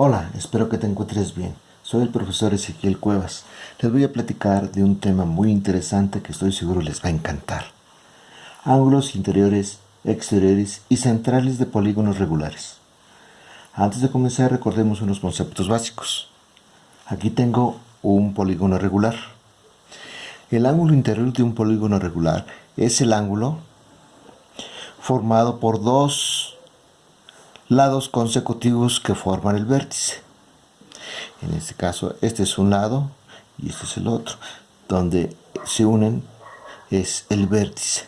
Hola, espero que te encuentres bien. Soy el profesor Ezequiel Cuevas. Les voy a platicar de un tema muy interesante que estoy seguro les va a encantar. Ángulos interiores, exteriores y centrales de polígonos regulares. Antes de comenzar recordemos unos conceptos básicos. Aquí tengo un polígono regular. El ángulo interior de un polígono regular es el ángulo formado por dos lados consecutivos que forman el vértice. En este caso, este es un lado y este es el otro. Donde se unen es el vértice.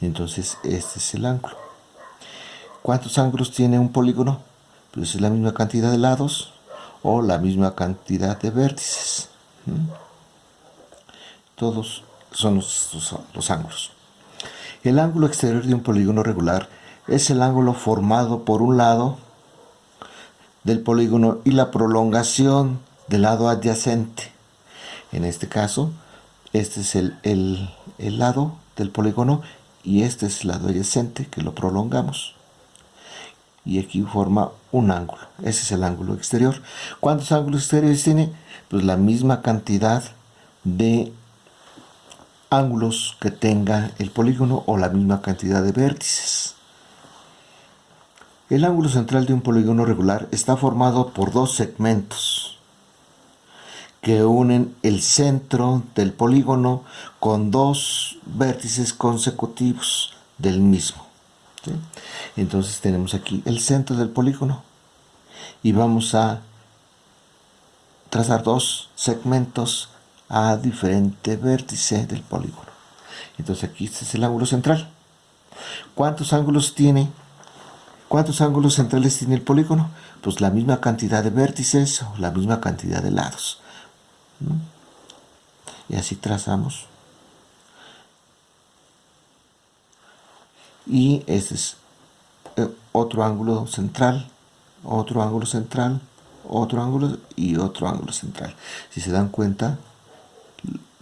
Entonces, este es el ángulo. ¿Cuántos ángulos tiene un polígono? Pues es la misma cantidad de lados o la misma cantidad de vértices. Todos son los ángulos. El ángulo exterior de un polígono regular es el ángulo formado por un lado del polígono y la prolongación del lado adyacente. En este caso, este es el, el, lado del polígono y este es el lado adyacente que lo prolongamos. Y aquí forma un ángulo. Ese es el ángulo exterior. ¿Cuántos ángulos exteriores tiene? Pues la misma cantidad de ángulos que tenga el polígono o la misma cantidad de vértices. El ángulo central de un polígono regular está formado por dos segmentos que unen el centro del polígono con dos vértices consecutivos del mismo. Entonces tenemos aquí el centro del polígono y vamos a trazar dos segmentos a diferente vértice del polígono. Entonces aquí este es el ángulo central. ¿Cuántos ángulos tiene ¿Cuántos ángulos centrales tiene el polígono? Pues la misma cantidad de vértices o la misma cantidad de lados. Y así trazamos. Y este es eh, otro ángulo central, otro ángulo central, otro ángulo y otro ángulo central. Si se dan cuenta,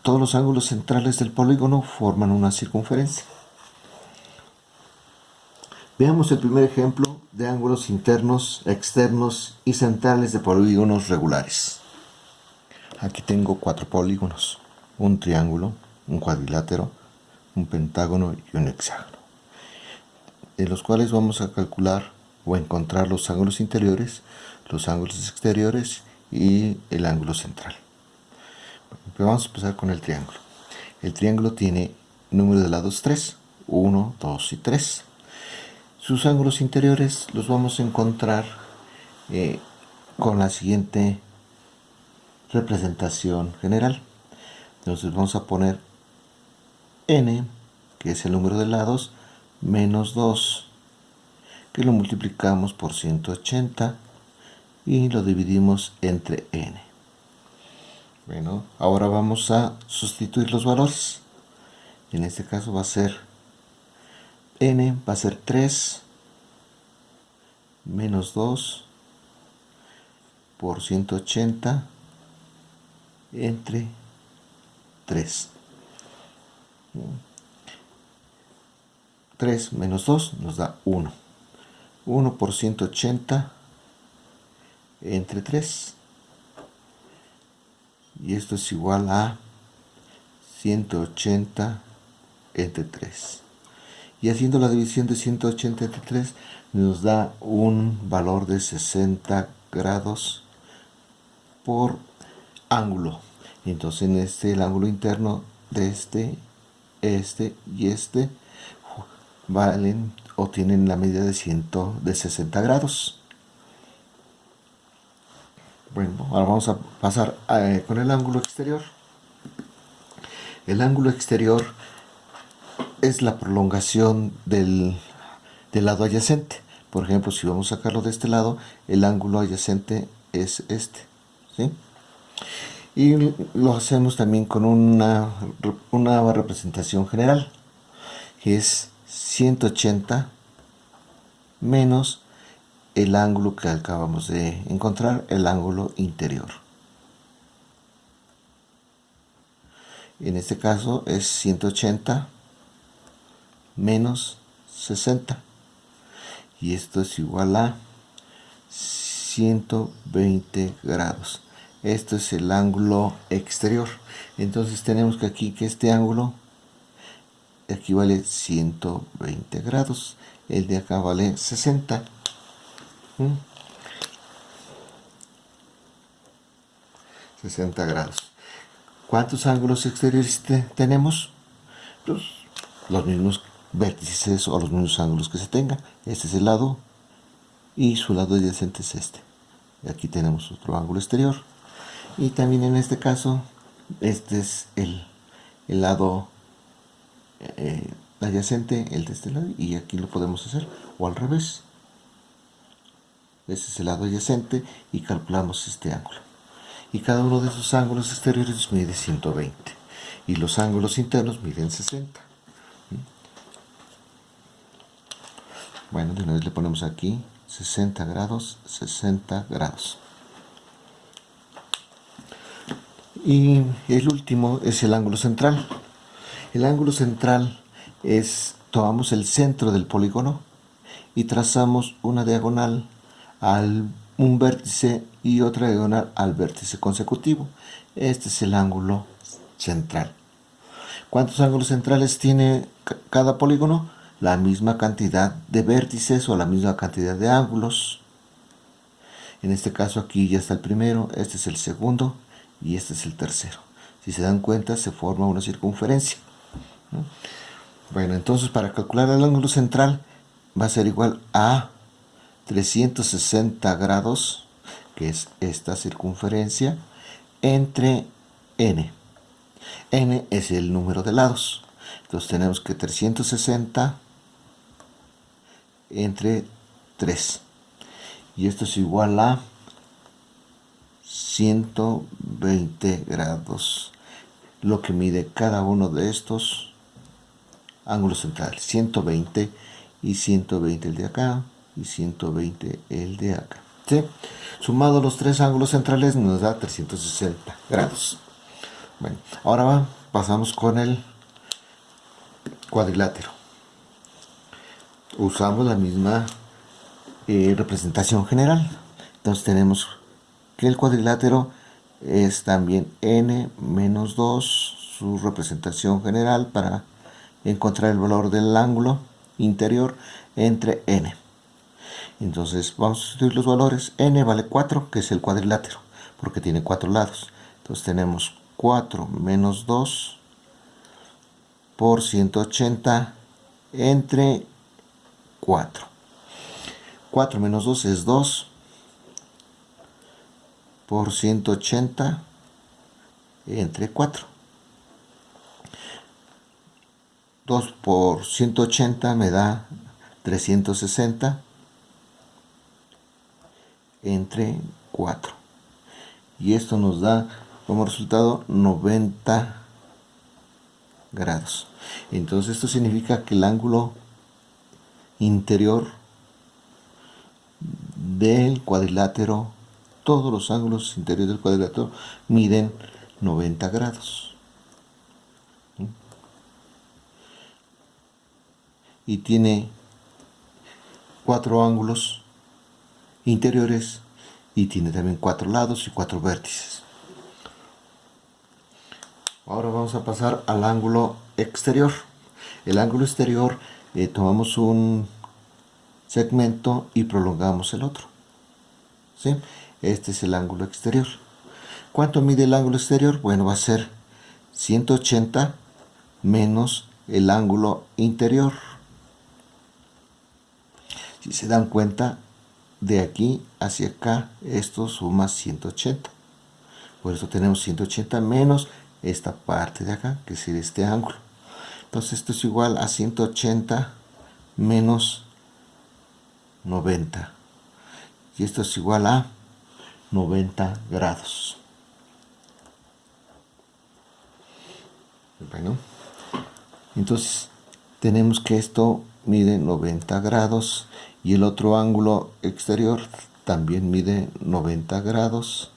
todos los ángulos centrales del polígono forman una circunferencia. Veamos el primer ejemplo de ángulos internos, externos y centrales de polígonos regulares. Aquí tengo cuatro polígonos, un triángulo, un cuadrilátero, un pentágono y un hexágono, de los cuales vamos a calcular o encontrar los ángulos interiores, los ángulos exteriores y el ángulo central. vamos a empezar con el triángulo. El triángulo tiene número de lados 3, 1, 2 y 3. Sus ángulos interiores los vamos a encontrar eh, con la siguiente representación general. Entonces vamos a poner n, que es el número de lados, menos 2, que lo multiplicamos por 180 y lo dividimos entre n. Bueno, ahora vamos a sustituir los valores. En este caso va a ser n va a ser 3 menos 2 por 180 entre 3. 3 menos 2 nos da 1. 1 por 180 entre 3. Y esto es igual a 180 entre 3 y haciendo la división de 183 nos da un valor de 60 grados por ángulo. Entonces en este el ángulo interno de este este y este valen o tienen la medida de 100 de 60 grados. Bueno ahora vamos a pasar eh, con el ángulo exterior. El ángulo exterior es la prolongación del, lado adyacente. Por ejemplo, si vamos a sacarlo de este lado, el ángulo adyacente es este. Y lo hacemos también con una, una representación general, que es 180 menos el ángulo que acabamos de encontrar, el ángulo interior. En este caso es 180 menos 60 y esto es igual a 120 grados. Esto es el ángulo exterior. Entonces tenemos que aquí que este ángulo equivale 120 grados. El de acá vale 60. 60 ¿Mm? grados. ¿Cuántos ángulos exteriores tenemos? Pues, los mismos vértices o los mismos ángulos que se tenga. Este es el lado y su lado adyacente es este. Y aquí tenemos otro ángulo exterior. Y también en este caso, este es el, lado eh, adyacente, el de este lado, y aquí lo podemos hacer, o al revés. Este es el lado adyacente y calculamos este ángulo y cada uno de esos ángulos exteriores mide 120 y los ángulos internos miden 60 bueno, de una vez le ponemos aquí 60 grados, 60 grados y el último es el ángulo central el ángulo central es tomamos el centro del polígono y trazamos una diagonal al un vértice y otra diagonal al vértice consecutivo. Este es el ángulo central. ¿Cuántos ángulos centrales tiene cada polígono? La misma cantidad de vértices o la misma cantidad de ángulos. En este caso aquí ya está el primero, este es el segundo y este es el tercero. Si se dan cuenta se forma una circunferencia. Bueno, entonces para calcular el ángulo central va a ser igual a 360 grados, que es esta circunferencia, entre n. n es el número de lados. Entonces tenemos que 360 entre 3. Y esto es igual a 120 grados. Lo que mide cada uno de estos ángulos centrales. 120 y 120 el de acá y 120 el de acá. Sumado los tres ángulos centrales nos da 360 grados. Bueno, ahora pasamos con el cuadrilátero. Usamos la misma eh, representación general. Entonces tenemos que el cuadrilátero es también n menos 2, su representación general para encontrar el valor del ángulo interior entre n. Entonces vamos a sustituir los valores. n vale 4, que es el cuadrilátero, porque tiene 4 lados. Entonces tenemos 4 menos 2 por 180 entre 4. 4 menos 2 es 2 por 180 entre 4. 2 por 180 me da 360 entre 4 y esto nos da como resultado 90 grados entonces esto significa que el ángulo interior del cuadrilátero todos los ángulos interiores del cuadrilátero miden 90 grados y tiene cuatro ángulos interiores y tiene también cuatro lados y cuatro vértices. Ahora vamos a pasar al ángulo exterior. El ángulo exterior eh, tomamos un segmento y prolongamos el otro. ¿Sí? Este es el ángulo exterior. ¿Cuánto mide el ángulo exterior? Bueno, va a ser 180 menos el ángulo interior. Si se dan cuenta, de aquí hacia acá esto suma 180 por eso tenemos 180 menos esta parte de acá que es este ángulo entonces esto es igual a 180 menos 90 y esto es igual a 90 grados. Bueno entonces tenemos que esto mide 90 grados y el otro ángulo exterior también mide 90 grados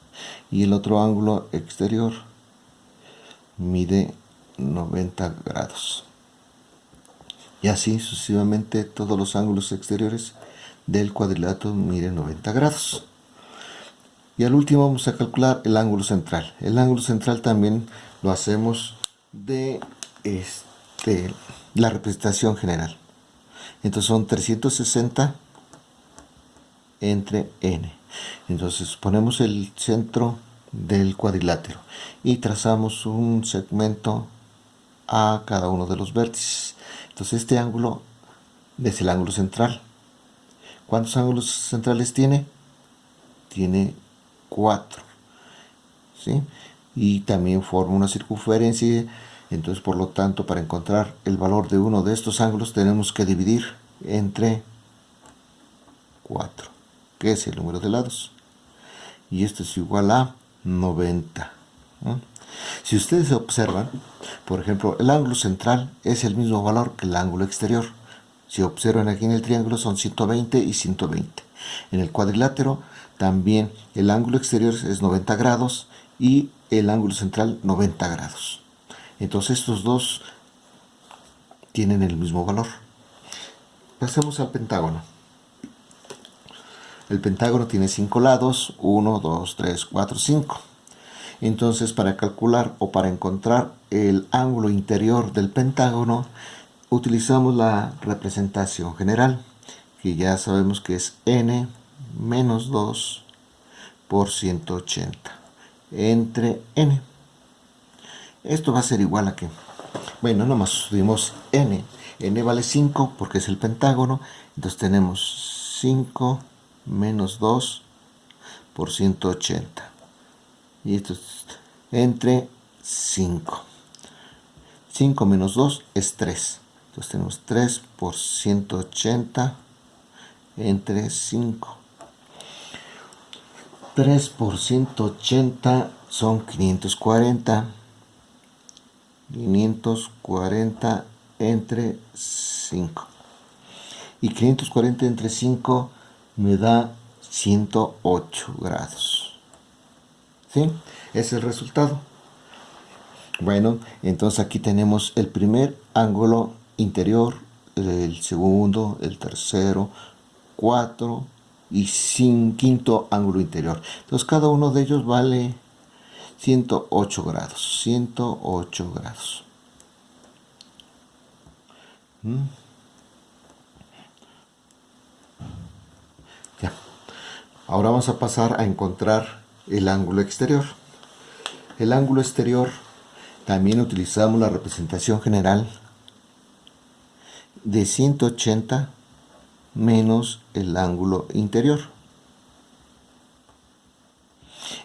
y el otro ángulo exterior mide 90 grados. Y así sucesivamente todos los ángulos exteriores del cuadrilátero miden 90 grados Y al último vamos a calcular el ángulo central. El ángulo central también lo hacemos de este, la representación general. Entonces son 360 entre n. Entonces ponemos el centro del cuadrilátero y trazamos un segmento a cada uno de los vértices. Entonces este ángulo es el ángulo central. ¿Cuántos ángulos centrales tiene? Tiene 4. ¿sí? Y también forma una circunferencia. Entonces, por lo tanto, para encontrar el valor de uno de estos ángulos tenemos que dividir entre 4, que es el número de lados. Y esto es igual a 90. Si ustedes observan, por ejemplo, el ángulo central es el mismo valor que el ángulo exterior. Si observan aquí en el triángulo son 120 y 120. En el cuadrilátero también el ángulo exterior es 90 grados y el ángulo central 90 grados. Entonces estos dos tienen el mismo valor. Pasemos al pentágono. El pentágono tiene 5 lados, 1, 2, 3, 4, 5. Entonces para calcular o para encontrar el ángulo interior del pentágono utilizamos la representación general, que ya sabemos que es n menos 2 por 180 entre n. Esto va a ser igual a que, bueno, nomás subimos n. n vale 5 porque es el pentágono, entonces tenemos 5 menos 2 por 180. Y esto es entre 5. 5 menos 2 es 3. Entonces tenemos 3 por 180 entre 5. 3 por 180 son 540. 540 entre 5. Y 540 entre 5 me da 108 grados. ¿Sí? Es el resultado. Bueno, entonces aquí tenemos el primer ángulo interior, el segundo, el tercero, cuatro y sin quinto ángulo interior. Entonces cada uno de ellos vale 108 grados. 108 grados. ¿Mm? Ahora vamos a pasar a encontrar el ángulo exterior. El ángulo exterior también utilizamos la representación general de 180 menos el ángulo interior.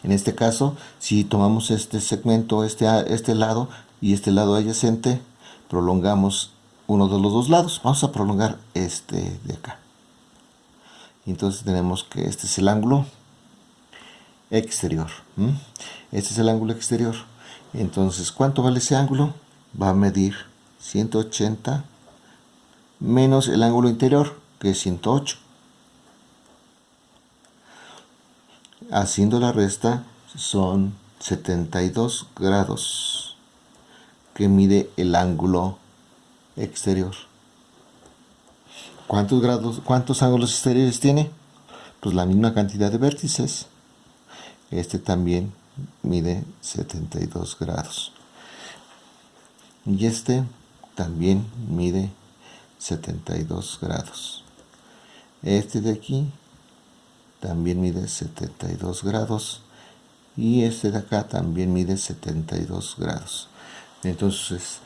En este caso, si tomamos este segmento, este, este lado y este lado adyacente, prolongamos uno de los dos lados. Vamos a prolongar este de acá. Entonces tenemos que este es el ángulo exterior. Este es el ángulo exterior. Entonces, ¿cuánto vale ese ángulo? Va a medir 180 menos el ángulo interior, que es 108. Haciendo la resta son 72 grados que mide el ángulo exterior. ¿Cuántos grados, cuántos ángulos exteriores tiene? Pues la misma cantidad de vértices. Este también mide 72 grados. Y este también mide 72 grados. Este de aquí también mide 72 grados. Y este de acá también mide 72 grados. Entonces,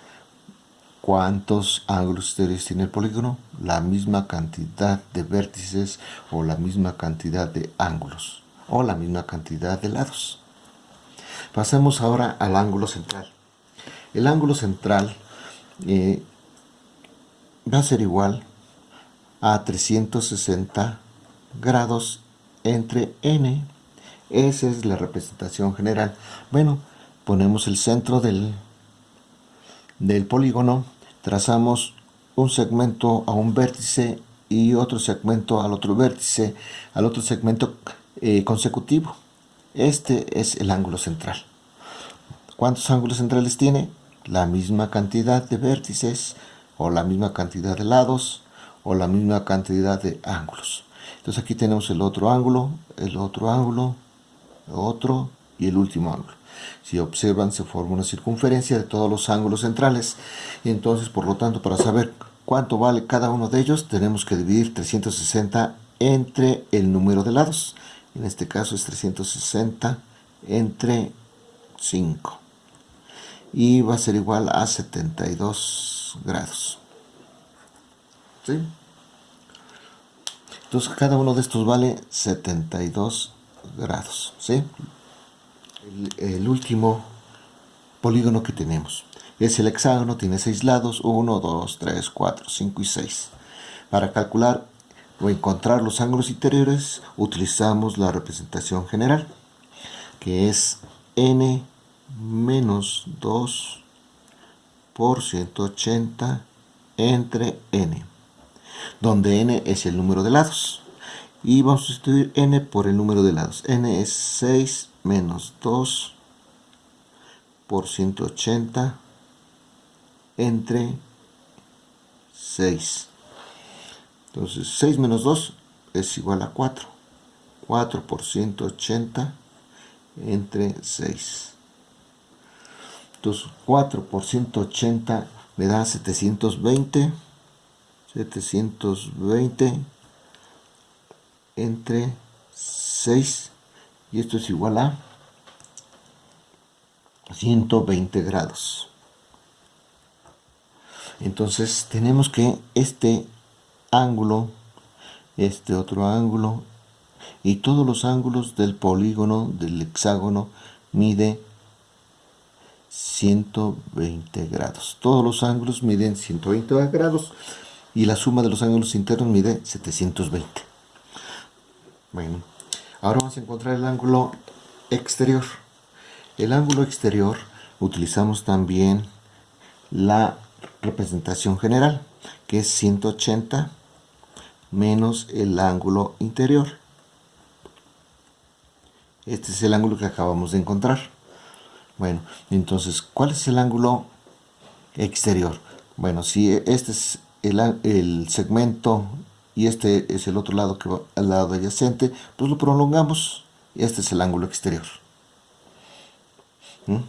¿cuántos ángulos exteriores tiene el polígono? La misma cantidad de vértices o la misma cantidad de ángulos o la misma cantidad de lados. Pasemos ahora al ángulo central. El ángulo central eh, va a ser igual a 360 grados entre n. Esa es la representación general. Bueno, ponemos el centro del, del polígono, trazamos un segmento a un vértice y otro segmento al otro vértice, al otro segmento eh, consecutivo. Este es el ángulo central. ¿Cuántos ángulos centrales tiene? La misma cantidad de vértices o la misma cantidad de lados o la misma cantidad de ángulos. Entonces aquí tenemos el otro ángulo, el otro ángulo otro y el último ángulo. Si observan, se forma una circunferencia de todos los ángulos centrales. Y entonces, por lo tanto, para saber cuánto vale cada uno de ellos, tenemos que dividir 360 entre el número de lados. En este caso es 360 entre 5. Y va a ser igual a 72 grados. ¿Sí? Entonces cada uno de estos vale 72 grados. ¿sí? El, último polígono que tenemos es el hexágono, tiene 6 lados, 1, 2, 3, 4, 5 y 6. Para calcular o encontrar los ángulos interiores utilizamos la representación general, que es n menos 2 por 180 entre n donde n es el número de lados. Y vamos a sustituir n por el número de lados. n es 6 menos 2 por 180 entre 6. Entonces 6 menos 2 es igual a 4. 4 por 180 entre 6. Entonces 4 por 180 me da 720 720 entre 6 y esto es igual a 120 grados. Entonces tenemos que este ángulo este otro ángulo y todos los ángulos del polígono del hexágono mide 120 grados todos los ángulos miden 120 grados y la suma de los ángulos internos mide 720. Bueno, ahora vamos a encontrar el ángulo exterior. El ángulo exterior utilizamos también la representación general, que es 180 menos el ángulo interior. Este es el ángulo que acabamos de encontrar. Bueno, entonces, ¿cuál es el ángulo exterior? Bueno, si este es el, segmento y este es el otro lado que va al lado adyacente, pues lo prolongamos y este es el ángulo exterior. ¿Mm?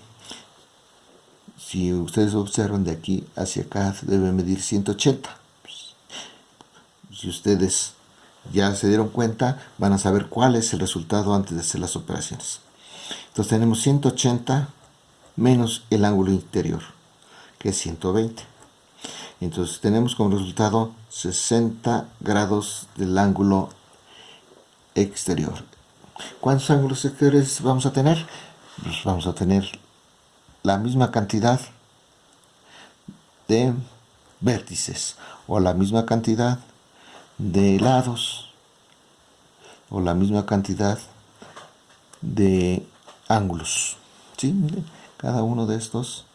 Si ustedes observan de aquí hacia acá debe medir 180. si ustedes ya se dieron cuenta, van a saber cuál es el resultado antes de hacer las operaciones. Entonces tenemos 180 menos el ángulo interior, que es 120. Entonces tenemos como resultado 60 grados del ángulo exterior. ¿Cuántos ángulos exteriores vamos a tener? Pues vamos a tener la misma cantidad de vértices o la misma cantidad de lados o la misma cantidad de ángulos. ¿Sí? Cada uno de estos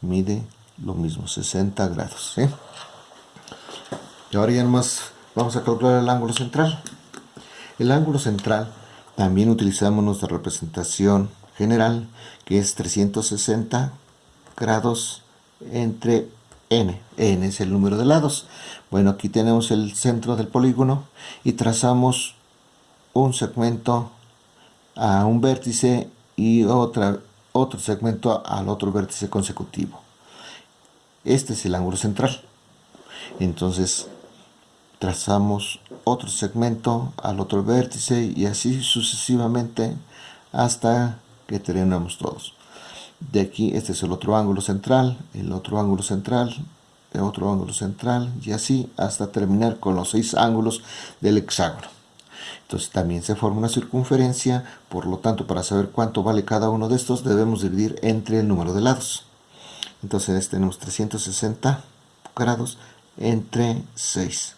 mide lo mismo, 60 grados. Y ahora ya nomás vamos a calcular el ángulo central. El ángulo central también utilizamos nuestra representación general, que es 360 grados entre n. n es el número de lados. Bueno, aquí tenemos el centro del polígono y trazamos un segmento a un vértice y otra, otro segmento al otro vértice consecutivo. Este es el ángulo central. Entonces trazamos otro segmento al otro vértice y así sucesivamente hasta que terminamos todos. De aquí este es el otro ángulo central, el otro ángulo central, el otro ángulo central y así hasta terminar con los seis ángulos del hexágono. Entonces también se forma una circunferencia, por lo tanto para saber cuánto vale cada uno de estos debemos dividir entre el número de lados. Entonces tenemos 360 grados entre 6.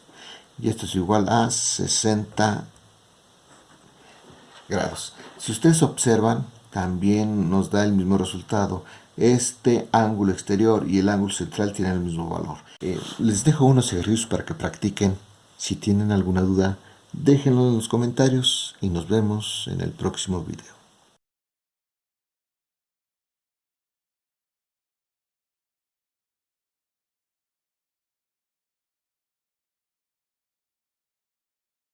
Y esto es igual a 60 grados. Si ustedes observan, también nos da el mismo resultado. Este ángulo exterior y el ángulo central tienen el mismo valor. Eh, les dejo unos ejercicios para que practiquen. Si tienen alguna duda, déjenlo en los comentarios y nos vemos en el próximo video.